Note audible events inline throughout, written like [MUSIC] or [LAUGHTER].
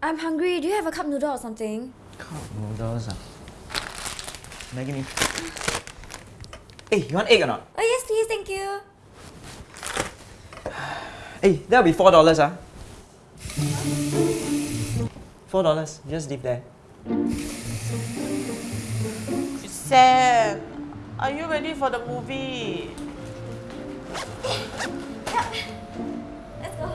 I'm hungry. Do you have a cup noodle or something? Cup noodles. Ah. Maggi mee. Hey, you want egg or not? Oh, yes, please. Thank you. Hey, [SIGHS] that'll be four dollars. Ah. Four dollars. Just leave there. Sam, are you ready for the movie? [LAUGHS] Let's go.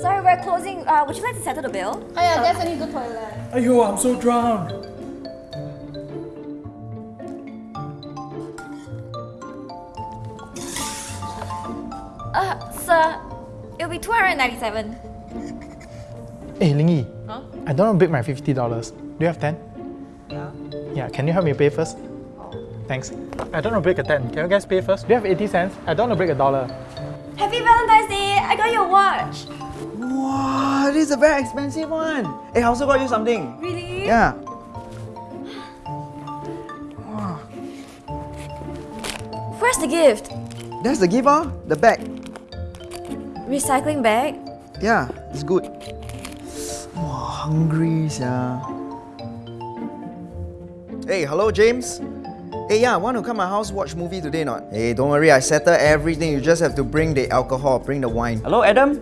Sorry, we're closing. Uh, would you like to settle the bill? Oh yeah, definitely go toilet. Ayo, I'm so drowned. Uh, sir, it'll be 297. Hey, Lingy. Huh? I don't want to break my $50. Do you have 10? Yeah. Yeah, can you help me pay first? Thanks. I don't want to break a 10. Can you guys pay first? Do you have 80 cents? I don't want to break a dollar. Happy Valentine's Day! I got your watch. Wow, this is a very expensive one. Hey, I also got you something. Really? Yeah. Where's the gift? That's the gift, huh? The bag. Recycling bag? Yeah, it's good. Wow, hungry, yeah. Hey, hello, James. Hey, yeah, want to come my house watch movie today not? Hey, don't worry, I settle everything. You just have to bring the alcohol, bring the wine. Hello, Adam.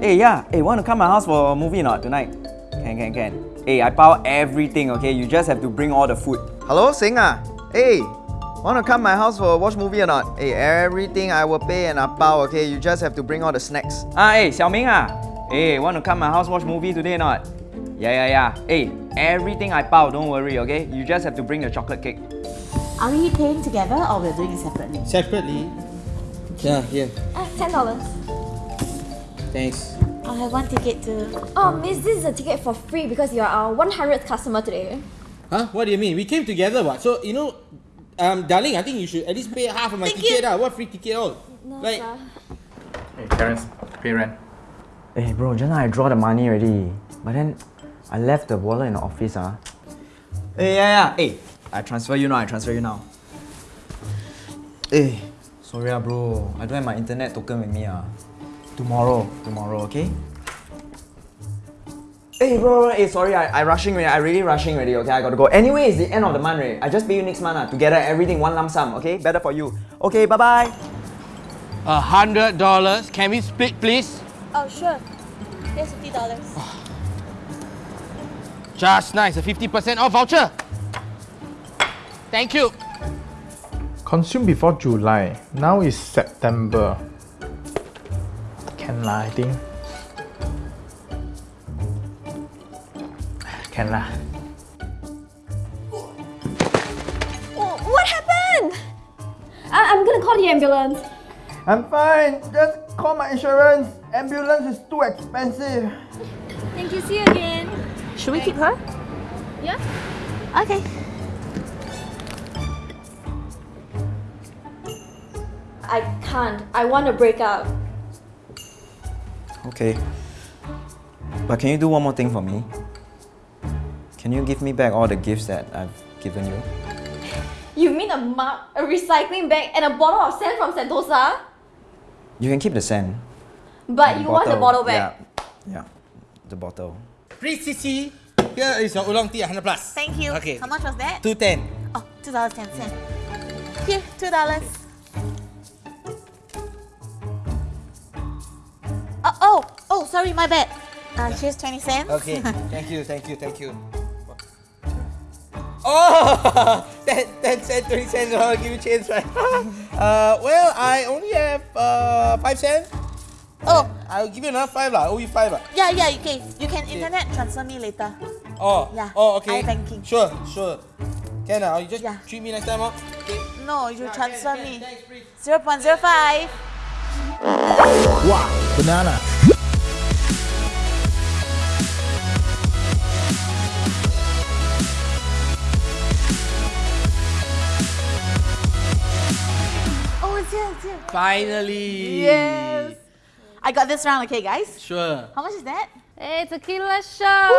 Hey, yeah. Hey, want to come my house for a movie not tonight? Can, can, can. Hey, I power everything, okay? You just have to bring all the food. Hello, Sing ah. Hey, want to come my house for a watch movie or not? Hey, everything I will pay and I power, okay? You just have to bring all the snacks. Ah, hey, Xiaoming ah. Hey, want to come my house watch movie today or not? Yeah, yeah, yeah. Hey, everything I power, don't worry, okay? You just have to bring the chocolate cake. Are we paying together or we're doing it separately? Separately. Yeah, here. Uh, $10. Thanks. I'll have one ticket too. Oh, miss, this is a ticket for free because you're our 100th customer today. Huh? What do you mean? We came together, what? So, you know, um, darling, I think you should at least pay half of my Thank ticket. you. ah. What free ticket all? No, like, sir. Hey, Terence, pay rent. Hey bro, just now I draw the money already. But then I left the wallet in the office ah. Hey yeah yeah. Hey, I transfer you now, I transfer you now. Hey, sorry ah bro. I don't have my internet token with me ah. Tomorrow, tomorrow, okay? Hey bro, bro, hey sorry, I, I rushing already, I really rushing already, okay? I gotta go. Anyway, it's the end of the month already. I just pay you next month ah. Together everything one lump sum, okay? Better for you. Okay, bye bye. a hundred dollars. Can we split, please? Oh, sure. Here's $50. Just nice. A 50% off voucher. Thank you. Consume before July. Now is September. Can lah, I think. Can lah. Oh, what happened? I- I'm gonna call the ambulance. I'm fine. Just call my insurance. Ambulance is too expensive. Thank you. See you again. Should we keep her? Yeah? Okay. I can't. I want to break up. Okay. But can you do one more thing for me? Can you give me back all the gifts that I've given you? You mean a mug, a recycling bag, and a bottle of sand from Sentosa? You can keep the sand. But and you want the bottle back. Yeah. Yeah. The bottle. Please, Sissy. Here is your oolong tea, 100 plus. Thank you. Okay. How much was that? 210. Oh, $2.10. Here, $2. Oh, oh, oh, sorry, my bad. Uh, here's 20 cents. Okay. [LAUGHS] thank you, thank you, thank you. Oh, 10, 10 cents, 20 cents, I'll give you change, right? [LAUGHS] uh, well, I only have uh, 5 cents. Oh, I'll give you another 5 lah. I owe you 5 lah. yeah, yeah, okay. You can internet transfer me later. Oh, Yeah, oh, okay. iBanking. Sure, sure. Can ah? You just Yeah. treat me next time, oh. Okay. No, you Yeah, transfer can, me. Thanks, please. 0.05. Wow, banana. Oh, it's here, it's here. Finally. Yes. I got this round, okay, guys? Sure. How much is that? Hey, tequila shot.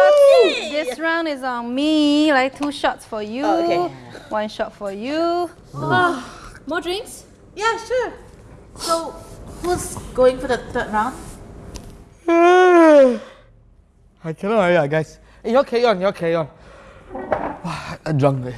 This round is on me. Like two shots for you. Oh, okay. One shot for you. Ah, more drinks? Yeah, sure. So, who's going for the third round? [SIGHS] I cannot ah, guys. You're carry on, you're carry on. [SIGHS] I'm drunk.